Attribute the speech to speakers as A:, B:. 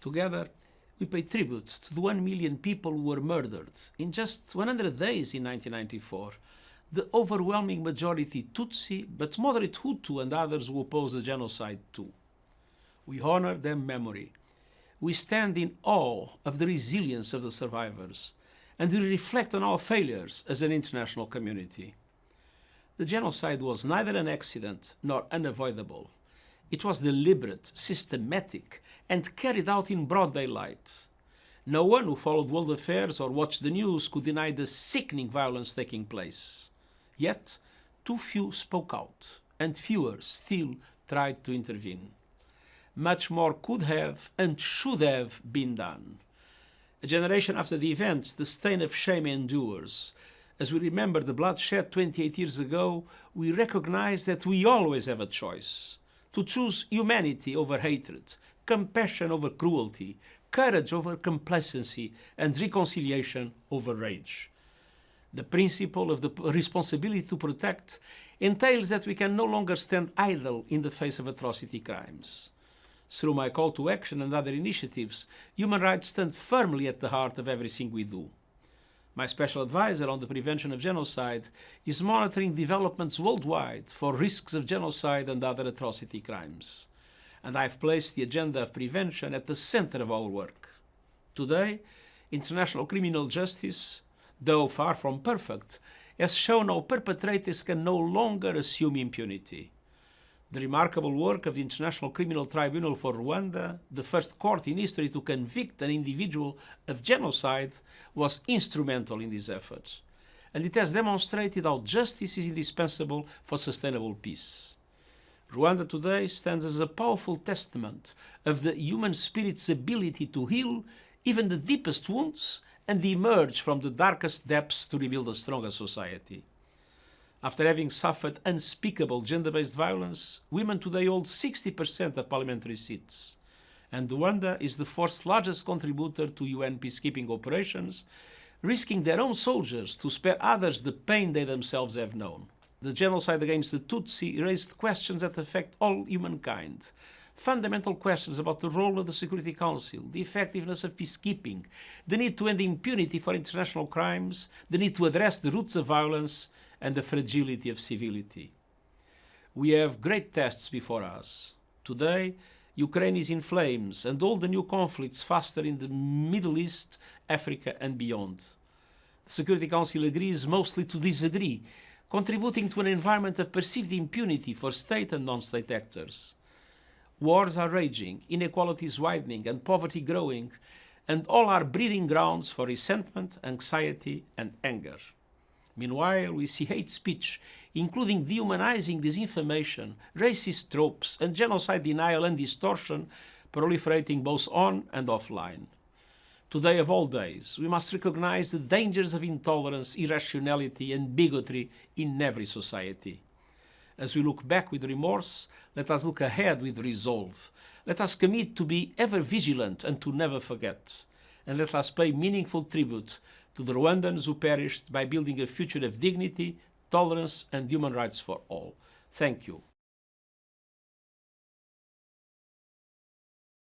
A: Together, we pay tribute to the 1 million people who were murdered in just 100 days in 1994, the overwhelming majority Tutsi, but moderate Hutu and others who oppose the genocide too. We honor their memory. We stand in awe of the resilience of the survivors, and we reflect on our failures as an international community. The genocide was neither an accident nor unavoidable. It was deliberate, systematic, and carried out in broad daylight. No one who followed world affairs or watched the news could deny the sickening violence taking place. Yet, too few spoke out, and fewer still tried to intervene. Much more could have and should have been done. A generation after the events, the stain of shame endures. As we remember the bloodshed 28 years ago, we recognize that we always have a choice to choose humanity over hatred, compassion over cruelty, courage over complacency, and reconciliation over rage. The principle of the responsibility to protect entails that we can no longer stand idle in the face of atrocity crimes. Through my call to action and other initiatives, human rights stand firmly at the heart of everything we do. My special advisor on the prevention of genocide is monitoring developments worldwide for risks of genocide and other atrocity crimes. And I've placed the agenda of prevention at the center of our work. Today, international criminal justice, though far from perfect, has shown how perpetrators can no longer assume impunity. The remarkable work of the International Criminal Tribunal for Rwanda, the first court in history to convict an individual of genocide, was instrumental in these efforts. And it has demonstrated how justice is indispensable for sustainable peace. Rwanda today stands as a powerful testament of the human spirit's ability to heal even the deepest wounds and emerge from the darkest depths to rebuild a stronger society. After having suffered unspeakable gender-based violence, women today hold 60% of parliamentary seats. And Rwanda is the fourth largest contributor to UN peacekeeping operations, risking their own soldiers to spare others the pain they themselves have known. The genocide against the Tutsi raised questions that affect all humankind. Fundamental questions about the role of the Security Council, the effectiveness of peacekeeping, the need to end impunity for international crimes, the need to address the roots of violence, and the fragility of civility. We have great tests before us. Today, Ukraine is in flames and all the new conflicts faster in the Middle East, Africa and beyond. The Security Council agrees mostly to disagree contributing to an environment of perceived impunity for state and non-state actors. Wars are raging, inequalities widening and poverty growing, and all are breeding grounds for resentment, anxiety and anger. Meanwhile, we see hate speech, including dehumanizing disinformation, racist tropes, and genocide denial and distortion proliferating both on and offline. Today of all days, we must recognize the dangers of intolerance, irrationality and bigotry in every society. As we look back with remorse, let us look ahead with resolve. Let us commit to be ever vigilant and to never forget. And let us pay meaningful tribute to the Rwandans who perished by building a future of dignity, tolerance and human rights for all. Thank you.